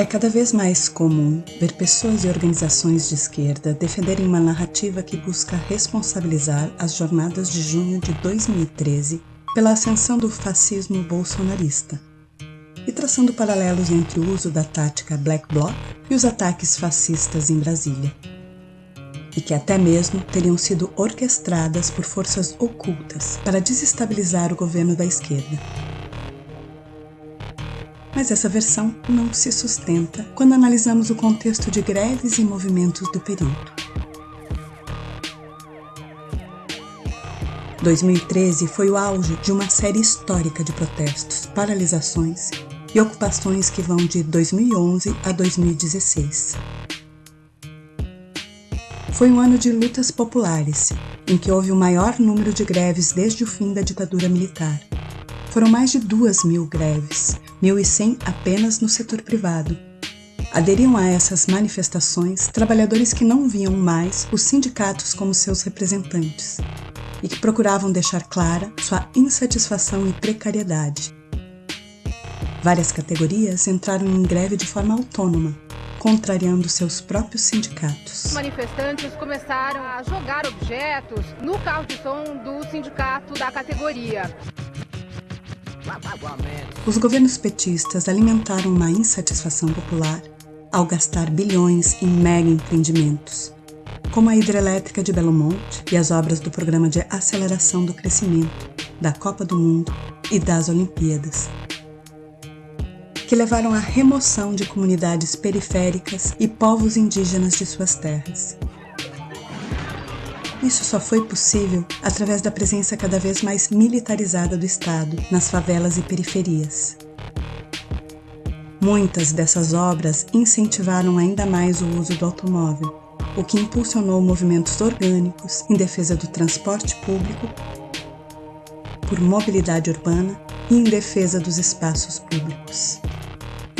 É cada vez mais comum ver pessoas e organizações de esquerda defenderem uma narrativa que busca responsabilizar as jornadas de junho de 2013 pela ascensão do fascismo bolsonarista e traçando paralelos entre o uso da tática Black Bloc e os ataques fascistas em Brasília, e que até mesmo teriam sido orquestradas por forças ocultas para desestabilizar o governo da esquerda mas essa versão não se sustenta quando analisamos o contexto de greves e movimentos do período. 2013 foi o auge de uma série histórica de protestos, paralisações e ocupações que vão de 2011 a 2016. Foi um ano de lutas populares, em que houve o maior número de greves desde o fim da ditadura militar. Foram mais de duas mil greves, 1.100 apenas no setor privado. Aderiam a essas manifestações trabalhadores que não viam mais os sindicatos como seus representantes e que procuravam deixar clara sua insatisfação e precariedade. Várias categorias entraram em greve de forma autônoma, contrariando seus próprios sindicatos. Os manifestantes começaram a jogar objetos no carro de som do sindicato da categoria. Os governos petistas alimentaram uma insatisfação popular ao gastar bilhões em mega empreendimentos, como a hidrelétrica de Belo Monte e as obras do Programa de Aceleração do Crescimento, da Copa do Mundo e das Olimpíadas, que levaram à remoção de comunidades periféricas e povos indígenas de suas terras. Isso só foi possível através da presença cada vez mais militarizada do Estado nas favelas e periferias. Muitas dessas obras incentivaram ainda mais o uso do automóvel, o que impulsionou movimentos orgânicos em defesa do transporte público, por mobilidade urbana e em defesa dos espaços públicos.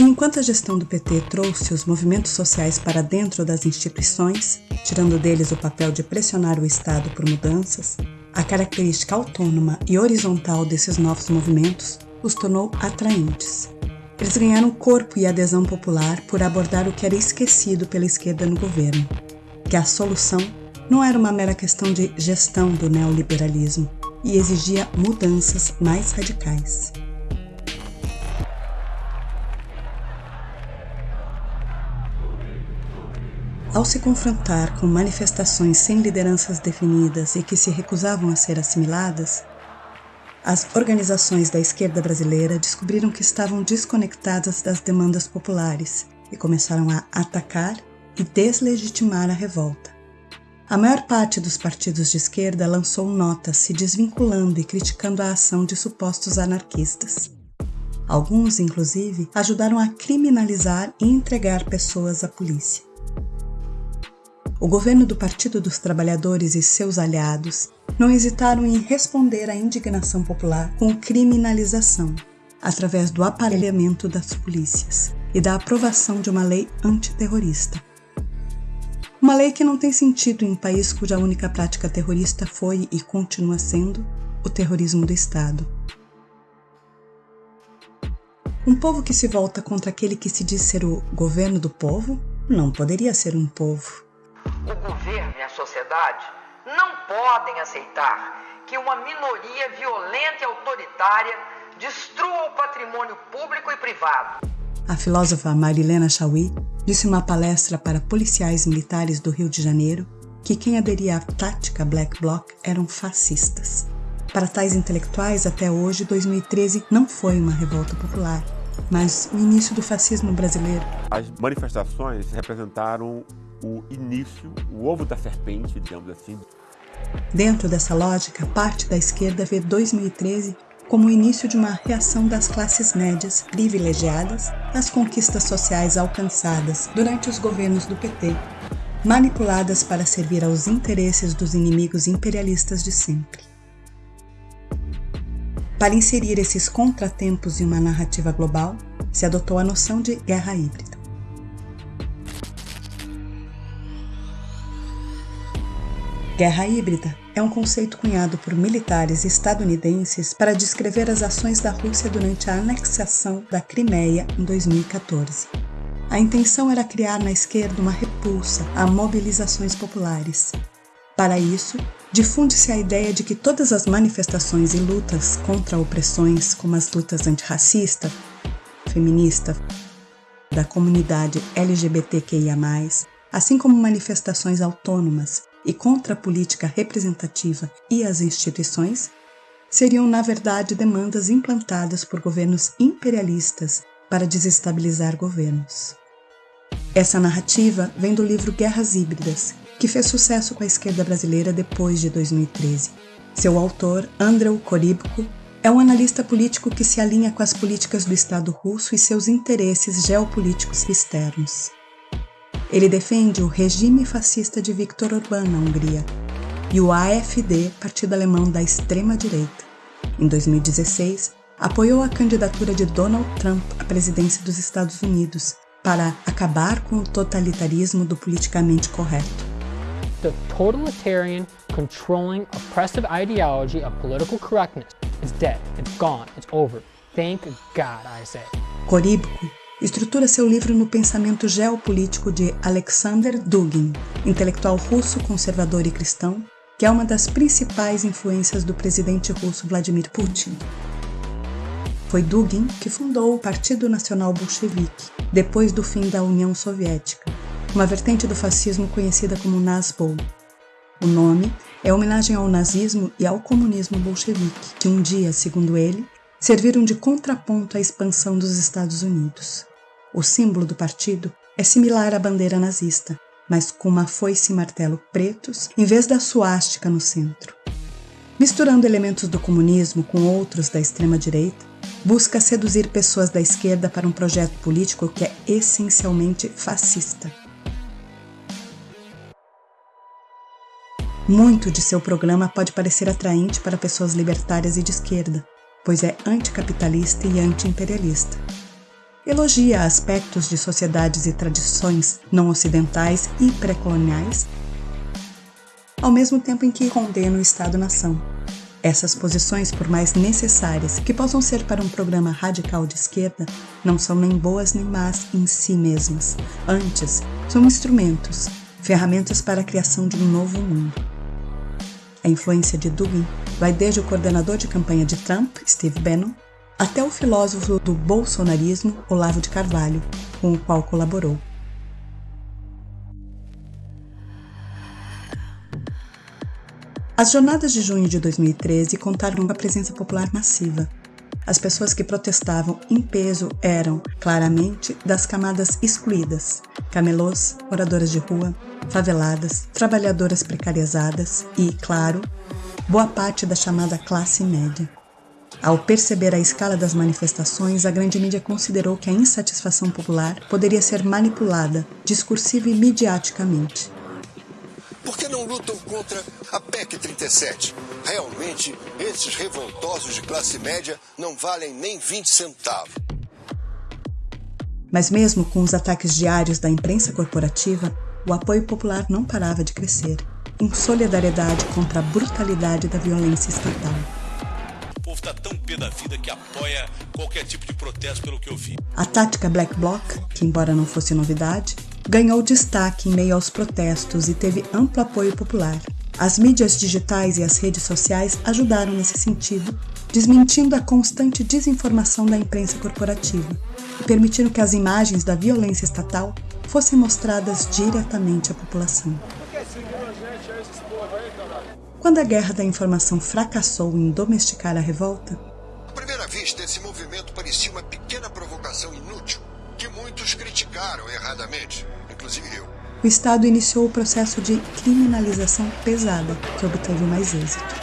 Enquanto a gestão do PT trouxe os movimentos sociais para dentro das instituições, tirando deles o papel de pressionar o Estado por mudanças, a característica autônoma e horizontal desses novos movimentos os tornou atraentes. Eles ganharam corpo e adesão popular por abordar o que era esquecido pela esquerda no governo, que a solução não era uma mera questão de gestão do neoliberalismo e exigia mudanças mais radicais. Ao se confrontar com manifestações sem lideranças definidas e que se recusavam a ser assimiladas, as organizações da esquerda brasileira descobriram que estavam desconectadas das demandas populares e começaram a atacar e deslegitimar a revolta. A maior parte dos partidos de esquerda lançou notas se desvinculando e criticando a ação de supostos anarquistas. Alguns, inclusive, ajudaram a criminalizar e entregar pessoas à polícia. O governo do Partido dos Trabalhadores e seus aliados não hesitaram em responder à indignação popular com criminalização, através do aparelhamento das polícias e da aprovação de uma lei antiterrorista. Uma lei que não tem sentido em um país cuja única prática terrorista foi e continua sendo o terrorismo do Estado. Um povo que se volta contra aquele que se diz ser o governo do povo não poderia ser um povo o governo e a sociedade não podem aceitar que uma minoria violenta e autoritária destrua o patrimônio público e privado. A filósofa Marilena Chauí disse em uma palestra para policiais militares do Rio de Janeiro que quem aderia à tática Black Bloc eram fascistas. Para tais intelectuais, até hoje, 2013 não foi uma revolta popular, mas o início do fascismo brasileiro. As manifestações representaram o início, o ovo da serpente, digamos assim. Dentro dessa lógica, parte da esquerda vê 2013 como o início de uma reação das classes médias privilegiadas às conquistas sociais alcançadas durante os governos do PT, manipuladas para servir aos interesses dos inimigos imperialistas de sempre. Para inserir esses contratempos em uma narrativa global, se adotou a noção de guerra híbrida. Guerra híbrida é um conceito cunhado por militares estadunidenses para descrever as ações da Rússia durante a anexação da Crimeia em 2014. A intenção era criar na esquerda uma repulsa a mobilizações populares. Para isso, difunde-se a ideia de que todas as manifestações e lutas contra opressões, como as lutas antirracista, feminista, da comunidade LGBTQIA, assim como manifestações autônomas e contra a política representativa e as instituições, seriam, na verdade, demandas implantadas por governos imperialistas para desestabilizar governos. Essa narrativa vem do livro Guerras Híbridas, que fez sucesso com a esquerda brasileira depois de 2013. Seu autor, Andrei Korybko, é um analista político que se alinha com as políticas do Estado russo e seus interesses geopolíticos externos. Ele defende o regime fascista de Viktor Orbán na Hungria e o AfD, partido alemão da extrema-direita. Em 2016, apoiou a candidatura de Donald Trump à presidência dos Estados Unidos para acabar com o totalitarismo do politicamente correto. The totalitarian, controlling, oppressive ideology of political correctness is dead. It's gone. It's over. Thank God, I say. Korybko estrutura seu livro no pensamento geopolítico de Alexander Dugin, intelectual russo conservador e cristão, que é uma das principais influências do presidente russo Vladimir Putin. Foi Dugin que fundou o Partido Nacional Bolchevique, depois do fim da União Soviética, uma vertente do fascismo conhecida como Nazbol. O nome é homenagem ao nazismo e ao comunismo bolchevique, que um dia, segundo ele, serviram de contraponto à expansão dos Estados Unidos. O símbolo do partido é similar à bandeira nazista, mas com uma foice e martelo pretos em vez da suástica no centro. Misturando elementos do comunismo com outros da extrema-direita, busca seduzir pessoas da esquerda para um projeto político que é essencialmente fascista. Muito de seu programa pode parecer atraente para pessoas libertárias e de esquerda, pois é anticapitalista e antiimperialista elogia aspectos de sociedades e tradições não ocidentais e pré-coloniais, ao mesmo tempo em que condena o Estado-nação. Essas posições, por mais necessárias que possam ser para um programa radical de esquerda, não são nem boas nem más em si mesmas. Antes, são instrumentos, ferramentas para a criação de um novo mundo. A influência de Dugin vai desde o coordenador de campanha de Trump, Steve Bannon, até o filósofo do bolsonarismo Olavo de Carvalho, com o qual colaborou. As jornadas de junho de 2013 contaram com a presença popular massiva. As pessoas que protestavam em peso eram, claramente, das camadas excluídas: camelôs, moradoras de rua, faveladas, trabalhadoras precarizadas e, claro, boa parte da chamada classe média. Ao perceber a escala das manifestações, a grande mídia considerou que a insatisfação popular poderia ser manipulada discursiva e midiaticamente. Por que não lutam contra a PEC 37? Realmente, esses revoltosos de classe média não valem nem 20 centavos. Mas, mesmo com os ataques diários da imprensa corporativa, o apoio popular não parava de crescer, em solidariedade contra a brutalidade da violência estatal povo está tão pé da vida que apoia qualquer tipo de protesto, pelo que eu vi. A tática Black Bloc, que embora não fosse novidade, ganhou destaque em meio aos protestos e teve amplo apoio popular. As mídias digitais e as redes sociais ajudaram nesse sentido, desmentindo a constante desinformação da imprensa corporativa e permitindo que as imagens da violência estatal fossem mostradas diretamente à população. Quando a guerra da informação fracassou em domesticar a revolta, à primeira vista, esse movimento parecia uma pequena provocação inútil que muitos criticaram erradamente, inclusive eu. O Estado iniciou o processo de criminalização pesada, que obteve mais êxito.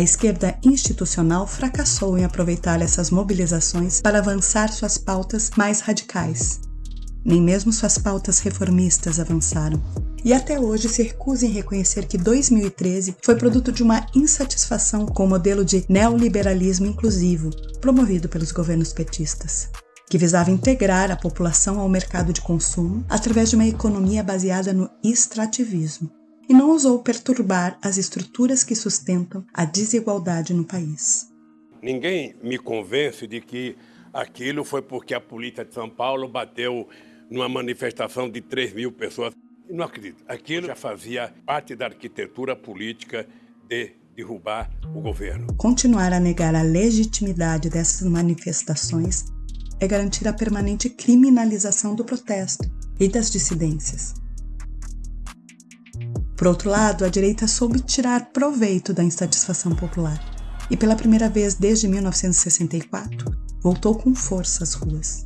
A esquerda institucional fracassou em aproveitar essas mobilizações para avançar suas pautas mais radicais. Nem mesmo suas pautas reformistas avançaram. E até hoje se recusa em reconhecer que 2013 foi produto de uma insatisfação com o modelo de neoliberalismo inclusivo promovido pelos governos petistas. que visava integrar a população ao mercado de consumo através de uma economia baseada no extrativismo, e não ousou perturbar as estruturas que sustentam a desigualdade no país. Ninguém me convence de que aquilo foi porque a polícia de São Paulo bateu numa manifestação de 3 mil pessoas. Não acredito. Aquilo já fazia parte da arquitetura política de derrubar o governo. Continuar a negar a legitimidade dessas manifestações é garantir a permanente criminalização do protesto e das dissidências. Por outro lado, a direita soube tirar proveito da insatisfação popular e, pela primeira vez desde 1964, voltou com força às ruas.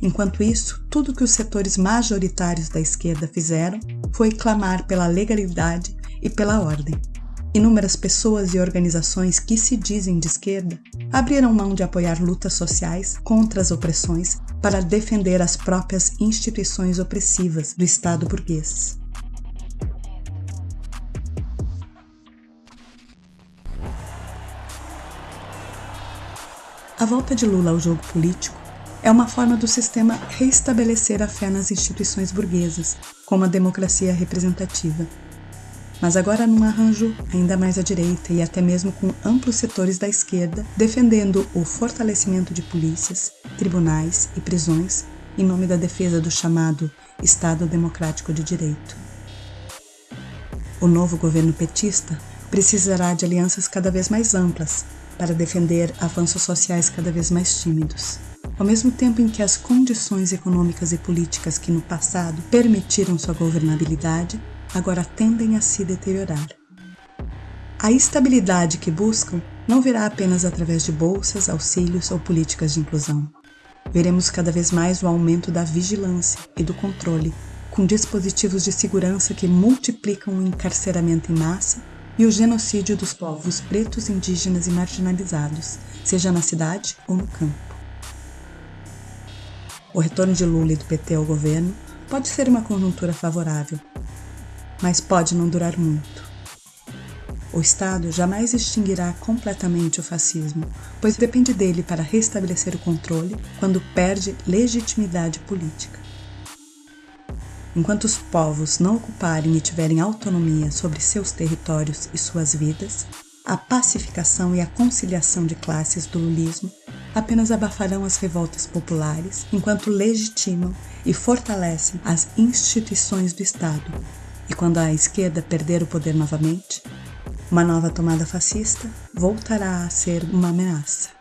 Enquanto isso, tudo que os setores majoritários da esquerda fizeram foi clamar pela legalidade e pela ordem. Inúmeras pessoas e organizações que se dizem de esquerda abriram mão de apoiar lutas sociais contra as opressões para defender as próprias instituições opressivas do Estado burguês. A volta de Lula ao jogo político é uma forma do sistema reestabelecer a fé nas instituições burguesas, como a democracia representativa. Mas agora num arranjo ainda mais à direita e até mesmo com amplos setores da esquerda defendendo o fortalecimento de polícias, tribunais e prisões em nome da defesa do chamado Estado Democrático de Direito. O novo governo petista precisará de alianças cada vez mais amplas para defender avanços sociais cada vez mais tímidos. Ao mesmo tempo em que as condições econômicas e políticas que no passado permitiram sua governabilidade agora tendem a se deteriorar. A estabilidade que buscam não virá apenas através de bolsas, auxílios ou políticas de inclusão. Veremos cada vez mais o aumento da vigilância e do controle, com dispositivos de segurança que multiplicam o encarceramento em massa e o genocídio dos povos pretos, indígenas e marginalizados, seja na cidade ou no campo. O retorno de Lula e do PT ao governo pode ser uma conjuntura favorável, mas pode não durar muito. O Estado jamais extinguirá completamente o fascismo, pois depende dele para restabelecer o controle quando perde legitimidade política. Enquanto os povos não ocuparem e tiverem autonomia sobre seus territórios e suas vidas, a pacificação e a conciliação de classes do lulismo apenas abafarão as revoltas populares, enquanto legitimam e fortalecem as instituições do Estado. E quando a esquerda perder o poder novamente, uma nova tomada fascista voltará a ser uma ameaça.